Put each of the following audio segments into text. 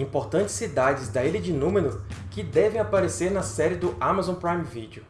importantes cidades da Ilha de Númenor que devem aparecer na série do Amazon Prime Video.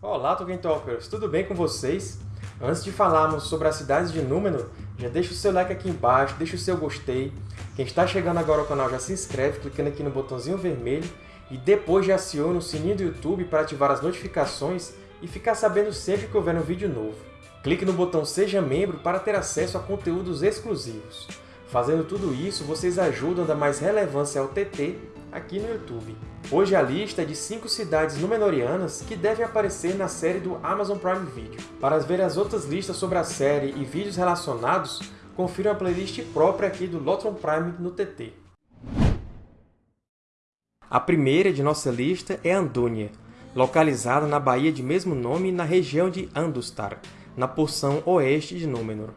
Olá, Tolkien Talkers! Tudo bem com vocês? Antes de falarmos sobre as cidades de Númenor, já deixa o seu like aqui embaixo, deixa o seu gostei. Quem está chegando agora ao canal já se inscreve clicando aqui no botãozinho vermelho e depois já aciona o sininho do YouTube para ativar as notificações e ficar sabendo sempre que houver um vídeo novo. Clique no botão Seja Membro para ter acesso a conteúdos exclusivos. Fazendo tudo isso, vocês ajudam a dar mais relevância ao TT aqui no YouTube. Hoje a lista é de 5 cidades Númenóreanas que devem aparecer na série do Amazon Prime Video. Para ver as outras listas sobre a série e vídeos relacionados, confira a playlist própria aqui do Lotron Prime no TT. A primeira de nossa lista é Andúnia, localizada na baía de mesmo nome na região de Andustar, na porção oeste de Númenor.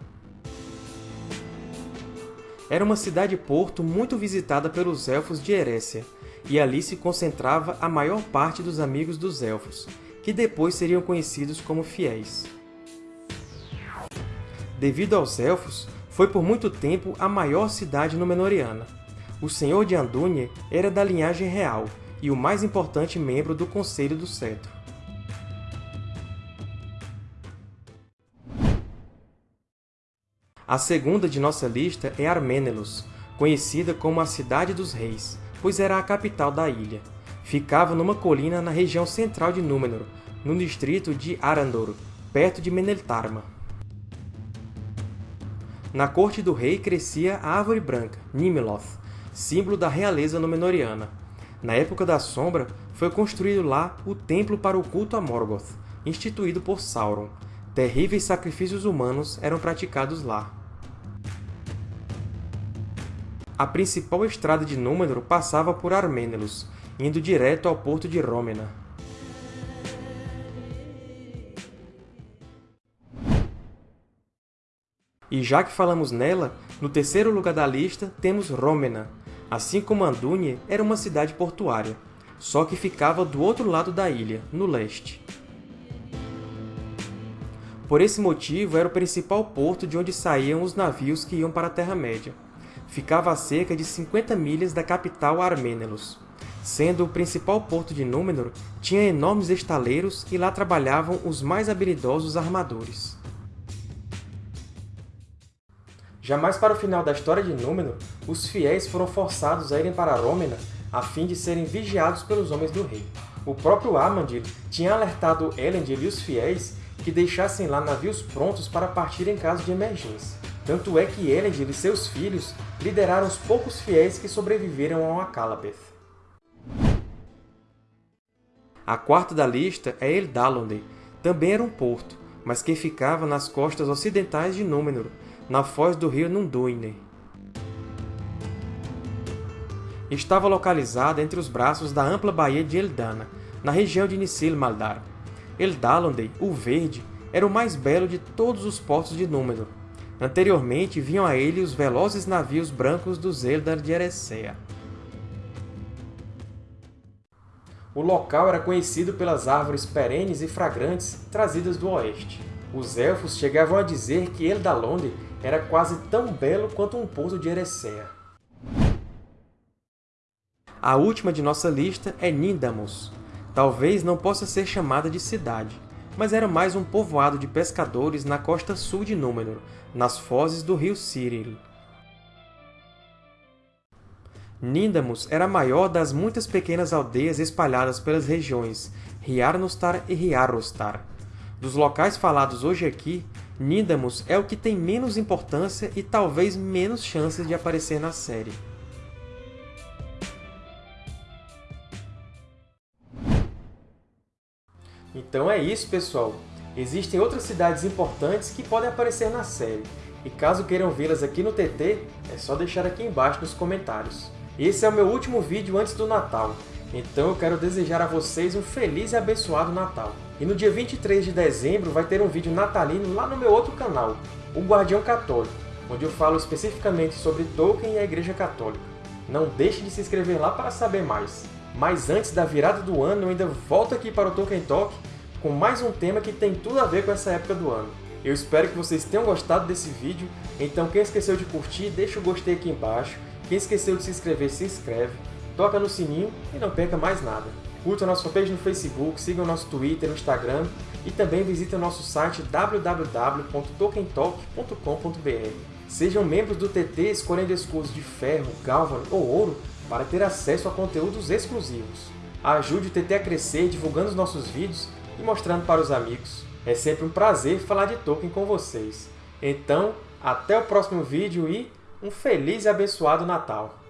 Era uma cidade-porto muito visitada pelos Elfos de Erécia, e ali se concentrava a maior parte dos amigos dos Elfos, que depois seriam conhecidos como Fiéis. Devido aos Elfos, foi por muito tempo a maior cidade Númenoriana. O Senhor de Andúnie era da linhagem real e o mais importante membro do Conselho do Cetro. A segunda de nossa lista é Arménelos, conhecida como a Cidade dos Reis, pois era a capital da ilha. Ficava numa colina na região central de Númenor, no distrito de Arandor, perto de Meneltarma. Na corte do rei crescia a árvore branca, Nimloth, símbolo da realeza Númenoriana. Na época da Sombra, foi construído lá o templo para o culto a Morgoth, instituído por Sauron, terríveis sacrifícios humanos eram praticados lá. A principal estrada de Númenor passava por Arménelos, indo direto ao porto de Rômena. E já que falamos nela, no terceiro lugar da lista temos Rômena. Assim como Andúnie, era uma cidade portuária, só que ficava do outro lado da ilha, no leste. Por esse motivo, era o principal porto de onde saíam os navios que iam para a Terra-média. Ficava a cerca de 50 milhas da capital Arménelos. Sendo o principal porto de Númenor, tinha enormes estaleiros e lá trabalhavam os mais habilidosos armadores. Já mais para o final da história de Númenor, os fiéis foram forçados a irem para Rômena a fim de serem vigiados pelos homens do rei. O próprio Amandil tinha alertado Elendil e os fiéis que deixassem lá navios prontos para partir em caso de emergência. Tanto é que Elendil e seus filhos lideraram os poucos fiéis que sobreviveram ao Akallabeth. A quarta da lista é Eldalonde, também era um porto, mas que ficava nas costas ocidentais de Númenor, na foz do rio Nunduine. Estava localizada entre os braços da ampla baía de Eldana, na região de Nisil Maldar, Eldalondei, o Verde, era o mais belo de todos os portos de Númenor. Anteriormente vinham a ele os velozes navios brancos dos Eldar de Eressëa. O local era conhecido pelas árvores perenes e fragrantes trazidas do oeste. Os Elfos chegavam a dizer que Eldalonde era quase tão belo quanto um porto de Eressëa. A última de nossa lista é Nindamus, Talvez não possa ser chamada de cidade, mas era mais um povoado de pescadores na costa sul de Númenor, nas fozes do rio Cyril. Nindamus era a maior das muitas pequenas aldeias espalhadas pelas regiões Riarnostar e Riarostar. Dos locais falados hoje aqui, Nindamus é o que tem menos importância e talvez menos chances de aparecer na série. Então é isso, pessoal! Existem outras cidades importantes que podem aparecer na série, e caso queiram vê-las aqui no TT, é só deixar aqui embaixo nos comentários. Esse é o meu último vídeo antes do Natal, então eu quero desejar a vocês um feliz e abençoado Natal. E no dia 23 de dezembro vai ter um vídeo natalino lá no meu outro canal, o Guardião Católico, onde eu falo especificamente sobre Tolkien e a Igreja Católica. Não deixe de se inscrever lá para saber mais! Mas antes da virada do ano, eu ainda volto aqui para o Tolkien Talk com mais um tema que tem tudo a ver com essa época do ano. Eu espero que vocês tenham gostado desse vídeo, então quem esqueceu de curtir, deixa o gostei aqui embaixo, quem esqueceu de se inscrever, se inscreve, toca no sininho e não perca mais nada. Curta a nossa fanpage no Facebook, siga o nosso Twitter, no Instagram e também visite o nosso site www.tokentalk.com.br. Sejam membros do TT escolhendo escudos de ferro, galvan ou ouro para ter acesso a conteúdos exclusivos. Ajude o TT a crescer divulgando os nossos vídeos e mostrando para os amigos. É sempre um prazer falar de Tolkien com vocês. Então, até o próximo vídeo e um feliz e abençoado Natal!